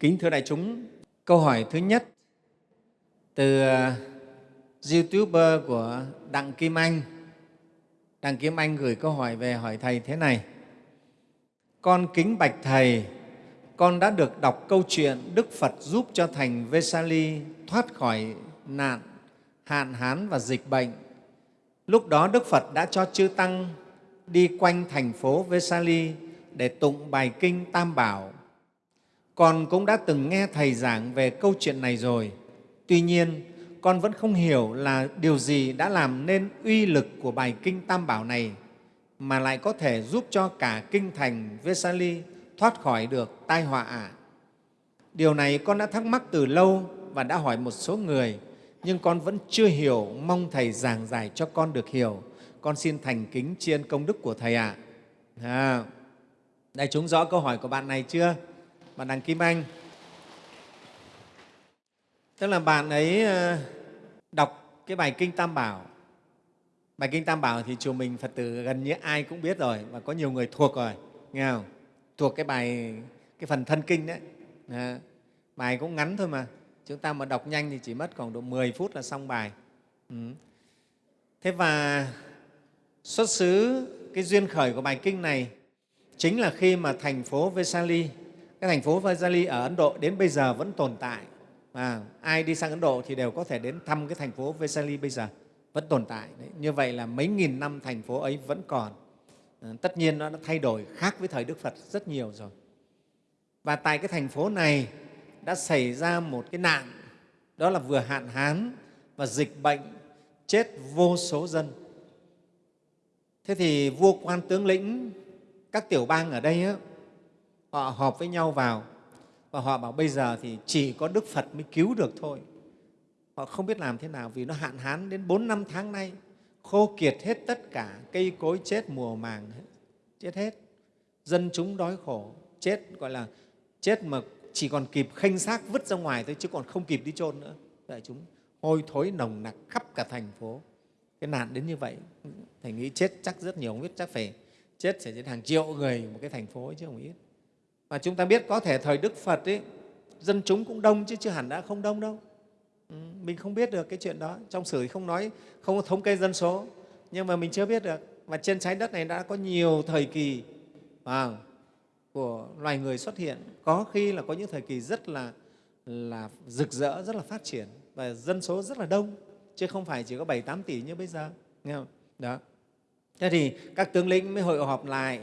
Kính thưa đại chúng, câu hỏi thứ nhất từ uh, YouTuber của Đặng Kim Anh. Đặng Kim Anh gửi câu hỏi về hỏi Thầy thế này. Con kính bạch Thầy, con đã được đọc câu chuyện Đức Phật giúp cho thành Vesali thoát khỏi nạn, hạn hán và dịch bệnh. Lúc đó Đức Phật đã cho chư Tăng đi quanh thành phố Vesali để tụng bài kinh Tam Bảo. Con cũng đã từng nghe Thầy giảng về câu chuyện này rồi. Tuy nhiên, con vẫn không hiểu là điều gì đã làm nên uy lực của bài kinh Tam Bảo này mà lại có thể giúp cho cả kinh thành Vesali thoát khỏi được tai họa ạ. Điều này con đã thắc mắc từ lâu và đã hỏi một số người, nhưng con vẫn chưa hiểu, mong Thầy giảng giải cho con được hiểu. Con xin thành kính tri ân công đức của Thầy ạ. À. Đại chúng rõ câu hỏi của bạn này chưa? Bạn đặng Kim Anh. Tức là bạn ấy ờ, đọc cái bài Kinh Tam Bảo. Bài Kinh Tam Bảo thì chùa mình Phật tử gần như ai cũng biết rồi và có nhiều người thuộc rồi, nghe không? Thuộc cái bài, cái phần thân kinh đấy. À, bài cũng ngắn thôi mà. Chúng ta mà đọc nhanh thì chỉ mất khoảng độ 10 phút là xong bài. Ừ. Thế và xuất xứ cái duyên khởi của bài kinh này chính là khi mà thành phố Vesali, cái thành phố Vesali ở Ấn Độ đến bây giờ vẫn tồn tại. À, ai đi sang Ấn Độ thì đều có thể đến thăm cái thành phố Vesali bây giờ, vẫn tồn tại. Đấy. Như vậy là mấy nghìn năm thành phố ấy vẫn còn. À, tất nhiên nó đã thay đổi khác với thời Đức Phật rất nhiều rồi. Và tại cái thành phố này đã xảy ra một cái nạn, đó là vừa hạn hán và dịch bệnh, chết vô số dân. Thế thì vua quan tướng lĩnh các tiểu bang ở đây á, họ họp với nhau vào và họ bảo bây giờ thì chỉ có Đức Phật mới cứu được thôi. Họ không biết làm thế nào vì nó hạn hán đến 4 năm tháng nay, khô kiệt hết tất cả, cây cối chết mùa màng, chết hết. Dân chúng đói khổ, chết gọi là chết mà chỉ còn kịp khênh xác vứt ra ngoài thôi chứ còn không kịp đi chôn nữa. Đại chúng hôi thối nồng nặc khắp cả thành phố. Cái nạn đến như vậy, Thầy nghĩ chết chắc rất nhiều, không biết chắc phải chết sẽ đến hàng triệu người một cái thành phố chứ không ít. Và chúng ta biết có thể thời Đức Phật ấy, dân chúng cũng đông chứ chưa hẳn đã không đông đâu. Ừ, mình không biết được cái chuyện đó. Trong sử không nói, không có thống kê dân số, nhưng mà mình chưa biết được. Và trên trái đất này đã có nhiều thời kỳ à, của loài người xuất hiện. Có khi là có những thời kỳ rất là, là rực rỡ, rất là phát triển và dân số rất là đông, chứ không phải chỉ có 7-8 tỷ như bây giờ. Nghe không? Đó. Thế thì các tướng lĩnh mới hội họp lại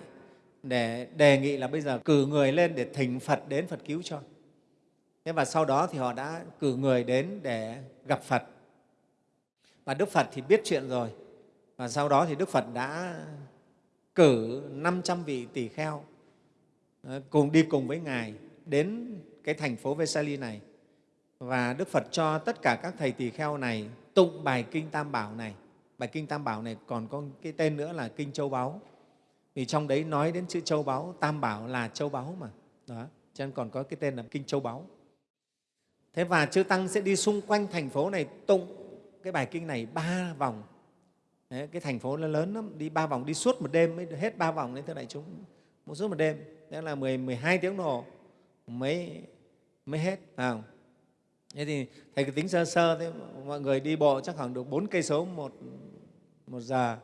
để đề nghị là bây giờ cử người lên để thỉnh Phật đến Phật cứu cho. Thế và sau đó thì họ đã cử người đến để gặp Phật. Và Đức Phật thì biết chuyện rồi. Và sau đó thì Đức Phật đã cử 500 vị tỷ kheo ờ, cùng đi cùng với Ngài đến cái thành phố Vesali này. Và Đức Phật cho tất cả các thầy tỳ kheo này tụng bài Kinh Tam Bảo này. Bài Kinh Tam Bảo này còn có cái tên nữa là Kinh Châu Báu vì trong đấy nói đến chữ châu báu tam bảo là châu báu mà. Đó cho nên còn có cái tên là kinh châu báu. Thế và chư tăng sẽ đi xung quanh thành phố này tụng cái bài kinh này ba vòng. Đấy, cái thành phố nó lớn lắm đi ba vòng đi suốt một đêm mới hết ba vòng đấy thưa đại chúng. Một suốt một đêm đó là 10, 12 tiếng đồng hồ mới mới hết à. thế thì thầy cứ tính sơ sơ thế mọi người đi bộ chắc khoảng được bốn cây số một một giờ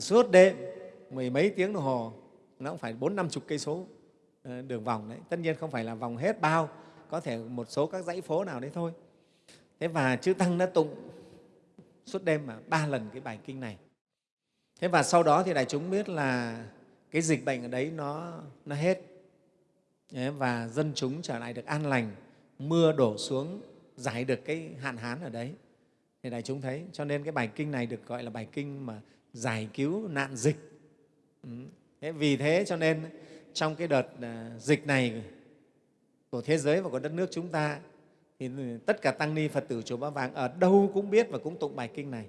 suốt đêm mười mấy tiếng đồng hồ, nó cũng phải bốn năm chục cây số ờ, đường vòng đấy. Tất nhiên không phải là vòng hết bao, có thể một số các dãy phố nào đấy thôi. Thế và chư tăng đã tụng suốt đêm mà ba lần cái bài kinh này. Thế và sau đó thì đại chúng biết là cái dịch bệnh ở đấy nó nó hết. Và dân chúng trở lại được an lành, mưa đổ xuống, giải được cái hạn hán ở đấy. Thì đại chúng thấy, cho nên cái bài kinh này được gọi là bài kinh mà giải cứu nạn dịch. Ừ. Thế vì thế cho nên trong cái đợt à, dịch này của thế giới và của đất nước chúng ta thì tất cả tăng ni Phật tử chùa Ba Vàng ở đâu cũng biết và cũng tụng bài kinh này.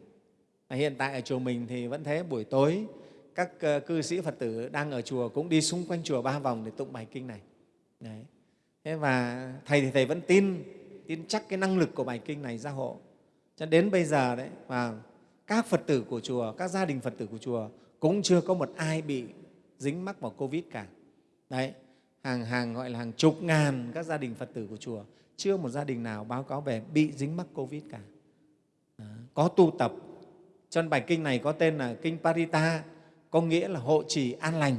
Hiện tại ở chùa mình thì vẫn thế buổi tối các ờ, cư sĩ Phật tử đang ở chùa cũng đi xung quanh chùa ba vòng để tụng bài kinh này. Đấy. Thế và thầy thì thầy vẫn tin tin chắc cái năng lực của bài kinh này gia hộ. Cho đến bây giờ đấy và các Phật tử của chùa, các gia đình Phật tử của chùa cũng chưa có một ai bị dính mắc vào Covid cả. Đấy. hàng hàng gọi là hàng chục ngàn các gia đình phật tử của chùa, chưa một gia đình nào báo cáo về bị dính mắc covid cả đó. có tu tập cho nên bài kinh này có tên là kinh parita, có nghĩa là hộ trì an lành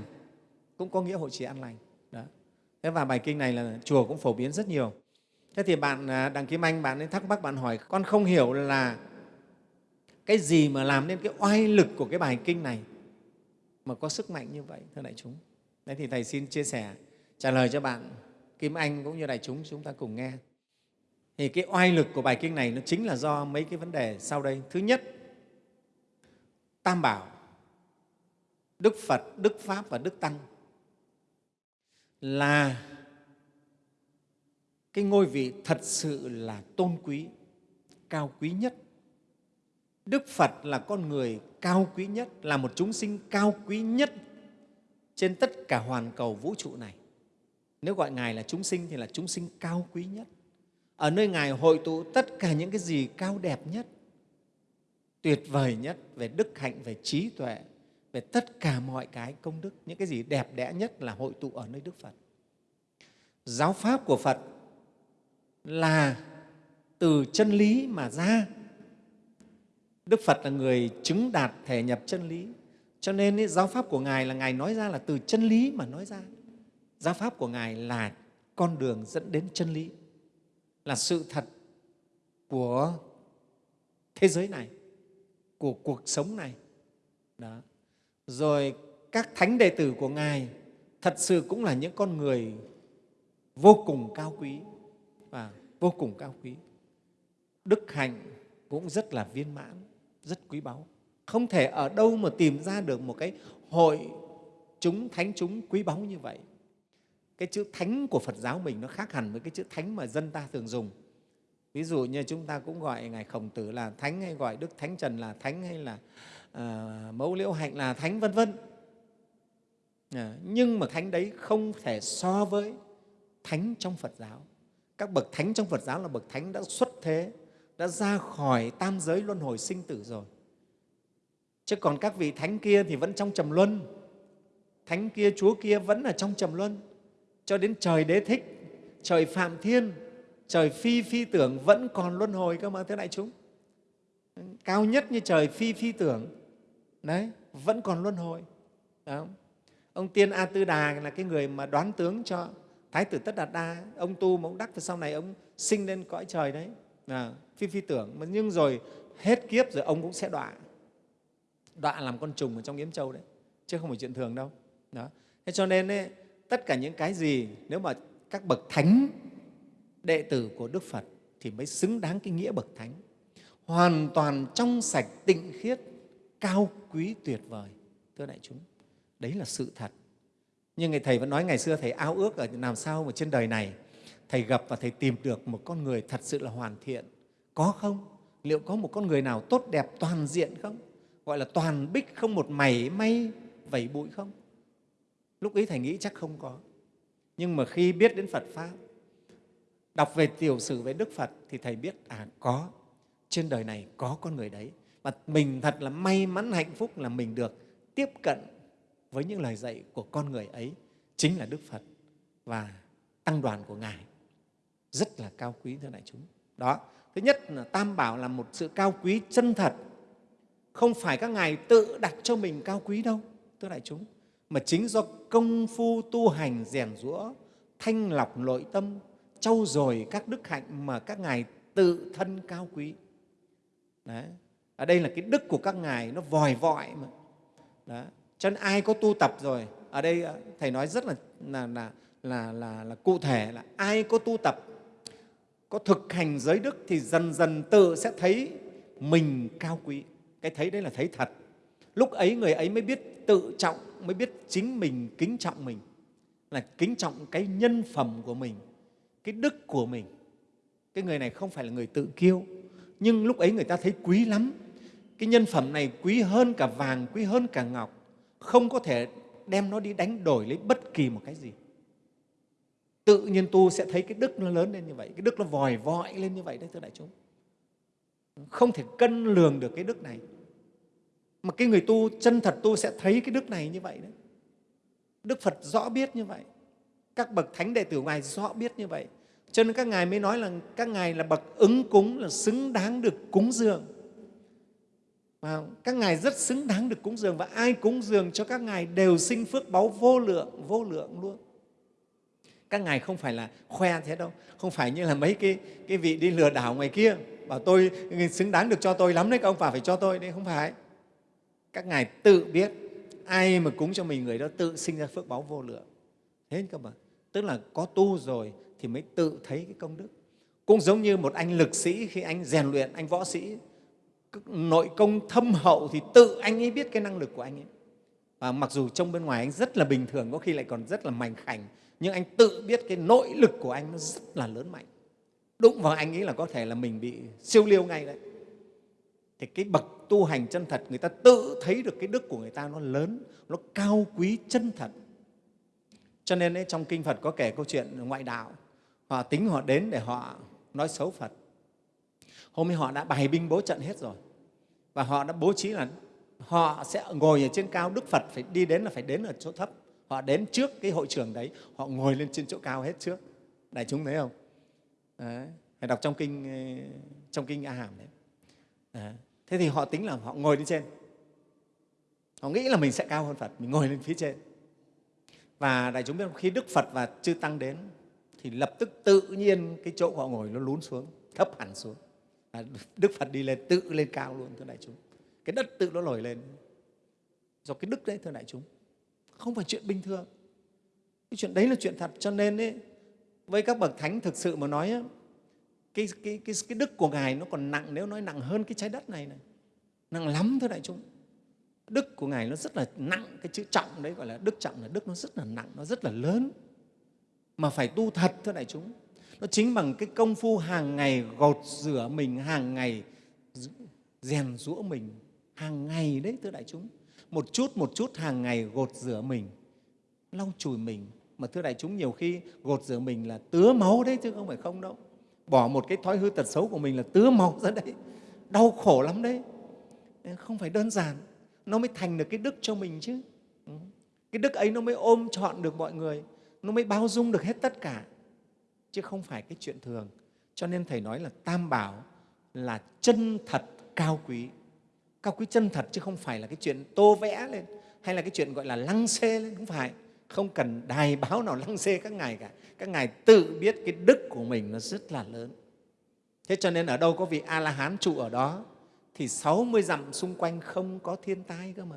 cũng có nghĩa hộ trì an lành đó. thế và bài kinh này là chùa cũng phổ biến rất nhiều thế thì bạn à, đặng kim anh, bạn ấy thắc mắc, bạn hỏi, con không hiểu là cái gì mà làm nên cái oai lực của cái bài kinh này mà có sức mạnh như vậy, thưa đại chúng. Đấy thì thầy xin chia sẻ, trả lời cho bạn kim anh cũng như đại chúng chúng ta cùng nghe. Thì cái oai lực của bài kinh này nó chính là do mấy cái vấn đề sau đây. Thứ nhất, tam bảo, đức phật, đức pháp và đức tăng là cái ngôi vị thật sự là tôn quý, cao quý nhất. Đức phật là con người cao quý nhất, là một chúng sinh cao quý nhất trên tất cả hoàn cầu vũ trụ này. Nếu gọi ngài là chúng sinh thì là chúng sinh cao quý nhất. Ở nơi ngài hội tụ tất cả những cái gì cao đẹp nhất, tuyệt vời nhất, về đức hạnh, về trí tuệ, về tất cả mọi cái công đức, những cái gì đẹp đẽ nhất là hội tụ ở nơi đức phật. Giáo pháp của phật là từ chân lý mà ra đức phật là người chứng đạt thể nhập chân lý. Cho nên ý, giáo pháp của ngài là ngài nói ra là từ chân lý mà nói ra. Giáo pháp của ngài là con đường dẫn đến chân lý là sự thật của thế giới này của cuộc sống này. Đó. Rồi các thánh đệ tử của ngài thật sự cũng là những con người vô cùng cao quý và vô cùng cao quý. Đức hạnh cũng rất là viên mãn rất quý báu. Không thể ở đâu mà tìm ra được một cái hội chúng thánh chúng quý báu như vậy. Cái chữ thánh của phật giáo mình nó khác hẳn với cái chữ thánh mà dân ta thường dùng. Ví dụ như chúng ta cũng gọi ngài khổng tử là thánh hay gọi đức thánh trần là thánh hay là à, mẫu liễu hạnh là thánh vân vân. À, nhưng mà thánh đấy không thể so với thánh trong phật giáo. Các bậc thánh trong phật giáo là bậc thánh đã xuất thế đã ra khỏi tam giới luân hồi sinh tử rồi. Chứ còn các vị thánh kia thì vẫn trong trầm luân. Thánh kia, chúa kia vẫn ở trong trầm luân. Cho đến trời đế thích, trời phạm thiên, trời phi phi tưởng vẫn còn luân hồi cơ mà thưa đại chúng. Cao nhất như trời phi phi tưởng, đấy, vẫn còn luân hồi. Đó. ông tiên a tư đà là cái người mà đoán tướng cho thái tử tất đạt đa. Ông tu mà ông đắc, và sau này ông sinh lên cõi trời đấy à, phi phi tưởng mà nhưng rồi hết kiếp rồi ông cũng sẽ đọa. Đọa làm con trùng ở trong yếm châu đấy chứ không phải chuyện thường đâu. Đó. Thế cho nên ấy, tất cả những cái gì nếu mà các bậc thánh đệ tử của đức phật thì mới xứng đáng cái nghĩa bậc thánh. Hoàn toàn trong sạch tịnh khiết cao quý tuyệt vời thưa đại chúng. Đấy là sự thật. Nhưng người thầy vẫn nói ngày xưa thầy ao ước ở làm sao mà trên đời này thầy gặp và thầy tìm được một con người thật sự là hoàn thiện. Có không? Liệu có một con người nào tốt đẹp toàn diện không? Gọi là toàn bích không một mảy may vẩy bụi không? Lúc ấy thầy nghĩ chắc không có. Nhưng mà khi biết đến phật pháp, đọc về tiểu sử về đức phật thì thầy biết à có. Trên đời này có con người đấy. Và mình thật là may mắn, hạnh phúc là mình được tiếp cận với những lời dạy của con người ấy, chính là đức phật và tăng đoàn của ngài rất là cao quý thưa đại chúng đó thứ nhất là tam bảo là một sự cao quý chân thật không phải các ngài tự đặt cho mình cao quý đâu thưa đại chúng mà chính do công phu tu hành rèn rũa thanh lọc nội tâm trau dồi các đức hạnh mà các ngài tự thân cao quý Đấy. ở đây là cái đức của các ngài nó vòi vọi mà Đó. cho nên ai có tu tập rồi ở đây ờ, thầy nói rất là là, là, là, là, là cụ thể là ai có tu tập có thực hành giới đức thì dần dần tự sẽ thấy mình cao quý. Cái thấy đấy là thấy thật. Lúc ấy người ấy mới biết tự trọng, mới biết chính mình kính trọng mình, là kính trọng cái nhân phẩm của mình, cái đức của mình. Cái người này không phải là người tự kiêu, nhưng lúc ấy người ta thấy quý lắm. Cái nhân phẩm này quý hơn cả vàng, quý hơn cả ngọc, không có thể đem nó đi đánh đổi lấy bất kỳ một cái gì tự nhiên tu sẽ thấy cái đức nó lớn lên như vậy, cái đức nó vòi vọi lên như vậy đấy, thưa đại chúng. Không thể cân lường được cái đức này. Mà cái người tu, chân thật tu sẽ thấy cái đức này như vậy đấy. Đức phật rõ biết như vậy. Các bậc thánh đệ tử ngài rõ biết như vậy. Cho nên các ngài mới nói là các ngài là bậc ứng cúng, là xứng đáng được cúng dường. Và các ngài rất xứng đáng được cúng dường và ai cúng dường cho các ngài đều sinh phước báu vô lượng vô lượng luôn các ngài không phải là khoe thế đâu không phải như là mấy cái, cái vị đi lừa đảo ngoài kia bảo tôi ừ, xứng đáng được cho tôi lắm đấy các ông bà phải cho tôi đấy không phải. Các ngài tự biết ai mà cúng cho mình người đó tự sinh ra phước báo vô lượng. Thế cơ mà tức là có tu rồi thì mới tự thấy cái công đức. Cũng giống như một anh lực sĩ khi anh rèn luyện anh võ sĩ nội công thâm hậu thì tự anh ấy biết cái năng lực của anh ấy. Và mặc dù trong bên ngoài anh rất là bình thường có khi lại còn rất là mảnh khảnh nhưng anh tự biết cái nội lực của anh nó rất là lớn mạnh. Đụng vào anh ấy là có thể là mình bị siêu liêu ngay đấy. Thì cái bậc tu hành chân thật người ta tự thấy được cái đức của người ta nó lớn nó cao quý chân thật. Cho nên ấy, trong kinh phật có kể câu chuyện ngoại đạo. Họ tính họ đến để họ nói xấu phật. Hôm ấy họ đã bày binh bố trận hết rồi. Và họ đã bố trí là họ sẽ ngồi ở trên cao đức phật phải đi đến là phải đến ở chỗ thấp họ đến trước cái hội trường đấy họ ngồi lên trên chỗ cao hết trước. Đại chúng thấy không? Đấy. phải đọc trong kinh ờ, trong kinh a hàm đấy. đấy thế thì họ tính là họ ngồi lên trên. Họ nghĩ là mình sẽ cao hơn phật mình ngồi lên phía trên. Và đại chúng biết khi đức phật và chư tăng đến thì lập tức tự nhiên cái chỗ họ ngồi nó lún xuống thấp hẳn xuống. À, đức phật đi lên tự lên cao luôn thưa đại chúng. Cái đất tự nó nổi lên. Do cái đức đấy thưa đại chúng không phải chuyện bình thường. Cái chuyện đấy là chuyện thật. Cho nên ấy, với các bậc thánh thực sự mà nói cái, cái, cái, cái đức của ngài nó còn nặng nếu nói nặng hơn cái trái đất này này. Nặng lắm thưa đại chúng. Đức của ngài nó rất là nặng cái chữ trọng đấy gọi là đức trọng là đức nó rất là nặng nó rất là lớn. Mà phải tu thật thưa đại chúng. Nó chính bằng cái công phu hàng ngày gột rửa mình hàng ngày rèn rũa mình hàng ngày đấy thưa đại chúng một chút một chút hàng ngày gột rửa mình. Lau chùi mình. Mà thưa đại chúng, nhiều khi gột rửa mình là tứa máu đấy chứ không phải không đâu. Bỏ một cái thói hư tật xấu của mình là tứa máu ra đấy. Đau khổ lắm đấy. Không phải đơn giản. Nó mới thành được cái đức cho mình chứ. Ừ. Cái đức ấy nó mới ôm trọn được mọi người. Nó mới bao dung được hết tất cả. Chứ không phải cái chuyện thường. Cho nên thầy nói là tam bảo là chân thật cao quý cao quý chân thật chứ không phải là cái chuyện tô vẽ lên, hay là cái chuyện gọi là lăng xê lên, không phải. Không cần đài báo nào lăng xê các ngài cả. Các ngài tự biết cái đức của mình nó rất là lớn. Thế cho nên ở đâu có vị a la hán trụ ở đó, thì 60 dặm xung quanh không có thiên tai cơ mà.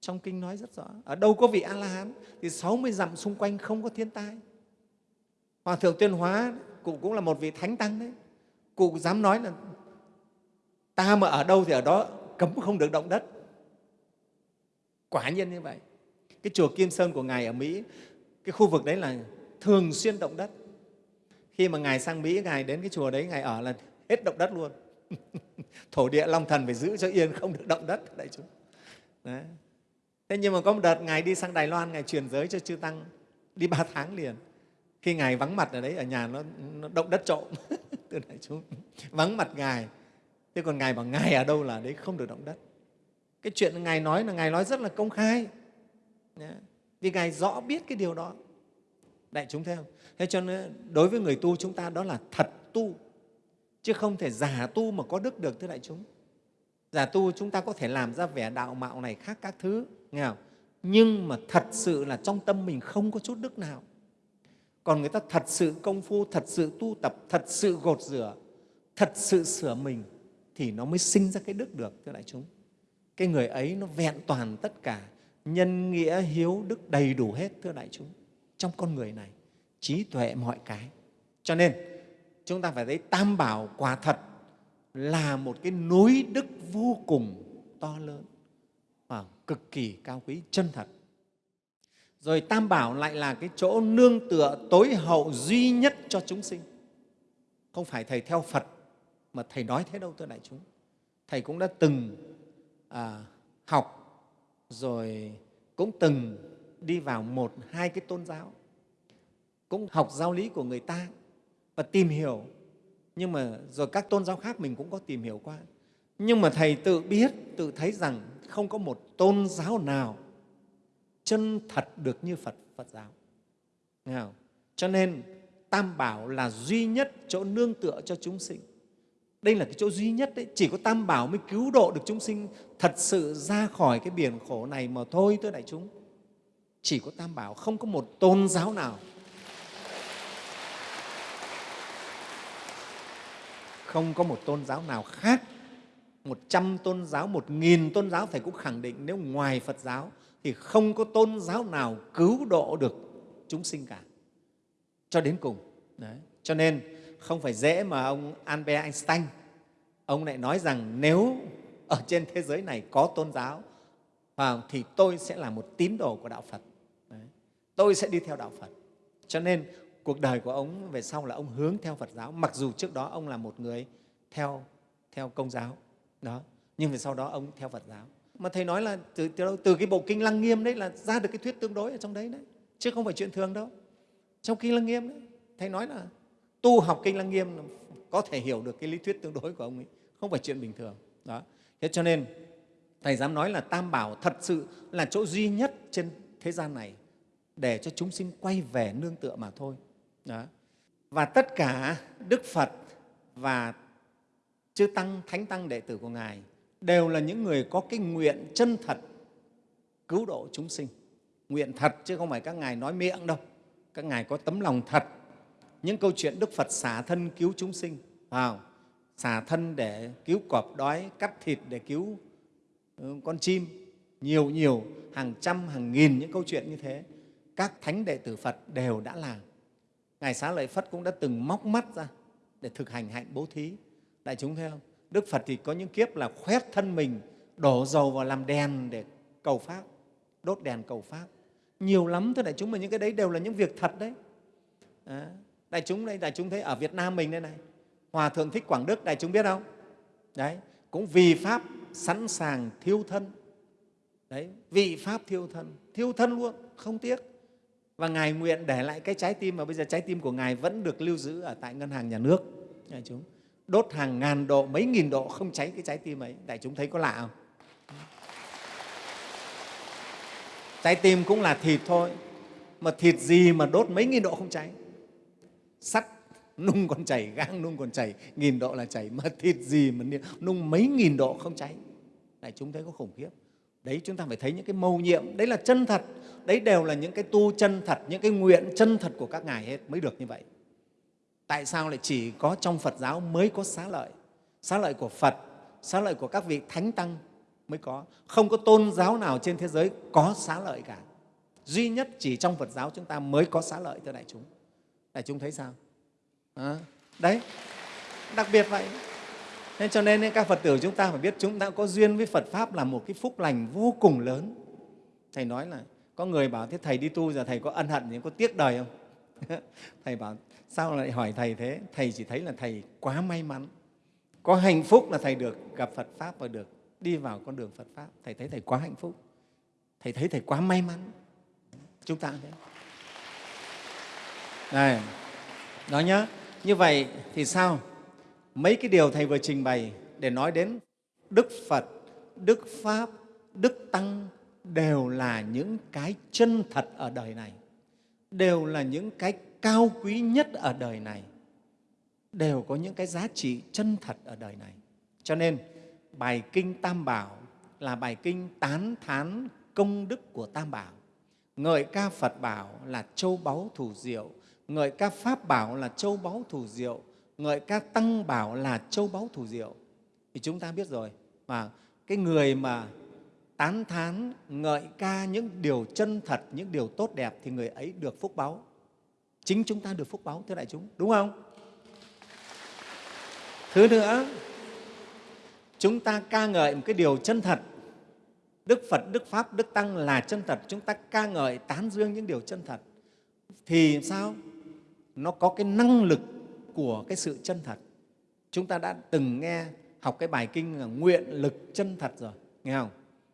Trong kinh nói rất rõ. Ở đâu có vị a la hán thì 60 dặm xung quanh không có thiên tai. Hòa thượng tuyên hóa, cụ cũng là một vị thánh tăng đấy. Cụ dám nói là ta mà ở đâu thì ở đó cấm không được động đất. Quả nhiên như vậy. Cái chùa kim sơn của ngài ở mỹ cái khu vực đấy là thường xuyên động đất. Khi mà ngài sang mỹ ngài đến cái chùa đấy ngài ở là hết động đất luôn. Thổ địa long thần phải giữ cho yên không được động đất đại chúng. Đấy. thế nhưng mà có một đợt ngài đi sang đài loan ngài truyền giới cho chư tăng đi ba tháng liền. Khi ngài vắng mặt ở đấy ở nhà nó, nó động đất trộm. Từ đại chúng vắng mặt ngài thế còn ngài bảo, ngài ở đâu là đấy không được động đất? Cái chuyện ngài nói là ngài nói rất là công khai. Vì ngài rõ biết cái điều đó. Đại chúng thấy không? Thế cho nên đối với người tu chúng ta đó là thật tu, chứ không thể giả tu mà có đức được, thưa đại chúng. Giả tu chúng ta có thể làm ra vẻ đạo mạo này khác các thứ, nghe không? nhưng mà thật sự là trong tâm mình không có chút đức nào. Còn người ta thật sự công phu, thật sự tu tập, thật sự gột rửa, thật sự sửa mình thì nó mới sinh ra cái đức được, thưa đại chúng. Cái người ấy nó vẹn toàn tất cả nhân nghĩa, hiếu đức đầy đủ hết, thưa đại chúng, trong con người này, trí tuệ mọi cái. Cho nên, chúng ta phải thấy tam bảo quả thật là một cái núi đức vô cùng to lớn, và cực kỳ cao quý, chân thật. Rồi tam bảo lại là cái chỗ nương tựa tối hậu duy nhất cho chúng sinh. Không phải thầy theo phật mà thầy nói thế đâu thưa đại chúng thầy cũng đã từng à, học rồi cũng từng đi vào một hai cái tôn giáo cũng học giáo lý của người ta và tìm hiểu. Nhưng mà rồi các tôn giáo khác mình cũng có tìm hiểu qua. Nhưng mà thầy tự biết tự thấy rằng không có một tôn giáo nào chân thật được như phật phật giáo. Nghe không? cho nên tam bảo là duy nhất chỗ nương tựa cho chúng sinh đây là cái chỗ duy nhất đấy, chỉ có tam bảo mới cứu độ được chúng sinh thật sự ra khỏi cái biển khổ này mà thôi thưa đại chúng. Chỉ có tam bảo, không có một tôn giáo nào. Không có một tôn giáo nào khác. Một trăm tôn giáo, một nghìn tôn giáo, thầy cũng khẳng định nếu ngoài phật giáo thì không có tôn giáo nào cứu độ được chúng sinh cả. Cho đến cùng, Đấy. cho nên không phải dễ mà ông albert einstein. Ông lại nói rằng nếu ở trên thế giới này có tôn giáo à, thì tôi sẽ là một tín đồ của đạo phật. Đấy. tôi sẽ đi theo đạo phật. Cho nên cuộc đời của ông về sau là ông hướng theo phật giáo mặc dù trước đó ông là một người theo theo công giáo đó. Nhưng về sau đó ông theo phật giáo. Mà thầy nói là từ, từ, từ cái bộ kinh lăng nghiêm đấy là ra được cái thuyết tương đối ở trong đấy đấy. Chứ không phải chuyện thường đâu. Trong kinh lăng nghiêm đấy thầy nói là tu học kinh lăng nghiêm có thể hiểu được cái lý thuyết tương đối của ông ấy, không phải chuyện bình thường. Đó. Thế cho nên, thầy dám nói là tam bảo thật sự là chỗ duy nhất trên thế gian này để cho chúng sinh quay về nương tựa mà thôi. Đó. và tất cả đức phật và chư tăng, thánh tăng, đệ tử của ngài đều là những người có cái nguyện chân thật cứu độ chúng sinh. Nguyện thật chứ không phải các ngài nói miệng đâu. Các ngài có tấm lòng thật những câu chuyện đức phật xả thân cứu chúng sinh. Vào xả thân để cứu cọp đói cắt thịt để cứu ừ, con chim. Nhiều nhiều hàng trăm hàng nghìn những câu chuyện như thế. Các thánh đệ tử phật đều đã làm. Ngài xá lợi phất cũng đã từng móc mắt ra để thực hành hạnh bố thí. Đại chúng thấy không? Đức phật thì có những kiếp là khoét thân mình đổ dầu vào làm đèn để cầu pháp đốt đèn cầu pháp. Nhiều lắm thưa đại chúng mà những cái đấy đều là những việc thật đấy. À, đại chúng đây, đại chúng thấy ở việt nam mình đây này, hòa thượng thích quảng đức, đại chúng biết không? Đấy, cũng vì pháp sẵn sàng thiêu thân. Đấy, vị pháp thiêu thân thiêu thân luôn, không tiếc. Và ngài nguyện để lại cái trái tim mà bây giờ trái tim của ngài vẫn được lưu giữ ở tại ngân hàng nhà nước. Đại chúng, đốt hàng ngàn độ, mấy nghìn độ không cháy cái trái tim ấy. Đại chúng thấy có lạ không? Trái tim cũng là thịt thôi, mà thịt gì mà đốt mấy nghìn độ không cháy? Sắt, nung còn chảy gang, nung còn chảy nghìn độ là chảy mà thịt gì mà nung mấy nghìn độ không cháy. Đại chúng thấy có khủng khiếp. Đấy, chúng ta phải thấy những cái mầu nhiệm, đấy là chân thật. Đấy đều là những cái tu chân thật, những cái nguyện chân thật của các ngài hết, mới được như vậy. Tại sao lại chỉ có trong phật giáo mới có xá lợi? Xá lợi của phật, xá lợi của các vị thánh tăng mới có. Không có tôn giáo nào trên thế giới có xá lợi cả. Duy nhất chỉ trong phật giáo chúng ta mới có xá lợi, thưa đại chúng đại chúng thấy sao? À, đấy đặc biệt vậy. Nên cho nên các phật tử chúng ta phải biết chúng ta có duyên với phật pháp là một cái phúc lành vô cùng lớn. Thầy nói là có người bảo thế thầy đi tu giờ thầy có ân hận gì? Có tiếc đời không? Thầy bảo sao lại hỏi thầy thế? Thầy chỉ thấy là thầy quá may mắn. Có hạnh phúc là thầy được gặp phật pháp và được đi vào con đường phật pháp. Thầy thấy thầy quá hạnh phúc. Thầy thấy thầy quá may mắn. Chúng ta thế này nói nhá. Như vậy thì sao? Mấy cái điều thầy vừa trình bày để nói đến đức phật, đức pháp, đức tăng đều là những cái chân thật ở đời này, đều là những cái cao quý nhất ở đời này, đều có những cái giá trị chân thật ở đời này. Cho nên, bài kinh tam bảo là bài kinh tán thán công đức của tam bảo. Ngợi ca phật bảo là châu báu thủ diệu ngợi ca pháp bảo là châu báu thủ diệu, ngợi ca tăng bảo là châu báu thủ diệu. Thì chúng ta biết rồi, mà cái người mà tán thán ngợi ca những điều chân thật, những điều tốt đẹp thì người ấy được phúc báu chính chúng ta được phúc báu thưa đại chúng, đúng không? Thứ nữa, chúng ta ca ngợi một cái điều chân thật. Đức phật, đức pháp, đức tăng là chân thật. Chúng ta ca ngợi, tán dương những điều chân thật. Thì sao? Nó có cái năng lực của cái sự chân thật. Chúng ta đã từng nghe học cái bài kinh là nguyện lực chân thật rồi nghe không?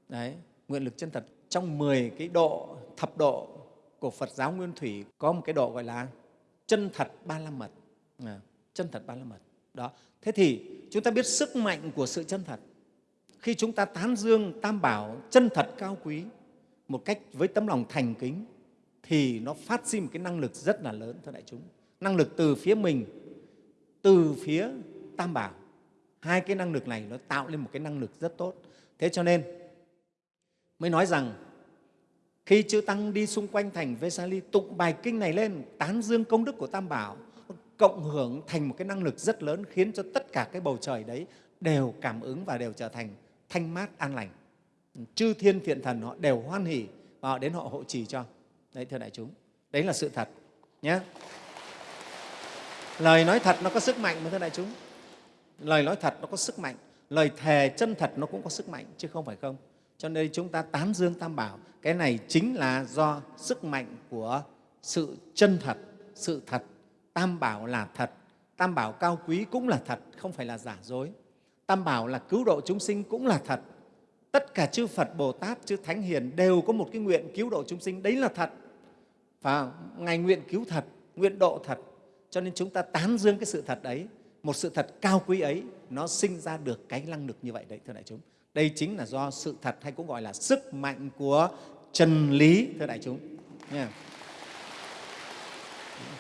Đấy nguyện lực chân thật. Trong 10 cái độ thập độ của Phật giáo Nguyên Thủy có một cái độ gọi là chân thật ba la mật. À, chân thật ba la mật. Đó. Thế thì chúng ta biết sức mạnh của sự chân thật. Khi chúng ta tán dương tam bảo chân thật cao quý một cách với tấm lòng thành kính thì nó phát sinh một cái năng lực rất là lớn thưa đại chúng. Năng lực từ phía mình, từ phía tam bảo. Hai cái năng lực này nó tạo lên một cái năng lực rất tốt. Thế cho nên, mới nói rằng, khi chư tăng đi xung quanh thành Vesali, tụng bài kinh này lên, tán dương công đức của tam bảo, cộng hưởng thành một cái năng lực rất lớn, khiến cho tất cả cái bầu trời đấy đều cảm ứng và đều trở thành thanh mát an lành. Chư thiên thiện thần họ đều hoan hỉ và họ đến họ hộ trì cho đấy, thưa đại chúng, đấy là sự thật nhé lời nói thật nó có sức mạnh mà, thưa đại chúng. Lời nói thật nó có sức mạnh, lời thề chân thật nó cũng có sức mạnh, chứ không phải không. Cho nên chúng ta tán dương, tam bảo, cái này chính là do sức mạnh của sự chân thật, sự thật. Tam bảo là thật, tam bảo cao quý cũng là thật, không phải là giả dối. Tam bảo là cứu độ chúng sinh cũng là thật. Tất cả chư phật bồ tát, chư thánh hiền đều có một cái nguyện cứu độ chúng sinh, đấy là thật và ngài nguyện cứu thật, nguyện độ thật. Cho nên chúng ta tán dương cái sự thật ấy một sự thật cao quý ấy, nó sinh ra được cái năng lực như vậy đấy, thưa đại chúng. Đây chính là do sự thật hay cũng gọi là sức mạnh của chân lý, thưa đại chúng. Nha.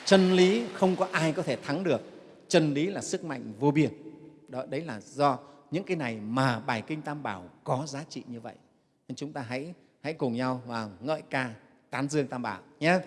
Chân lý không có ai có thể thắng được. Chân lý là sức mạnh vô biên. Đó, đấy là do những cái này mà bài kinh tam bảo có giá trị như vậy. Nên chúng ta hãy hãy cùng nhau và ngợi ca tán dương tam bảo nhé.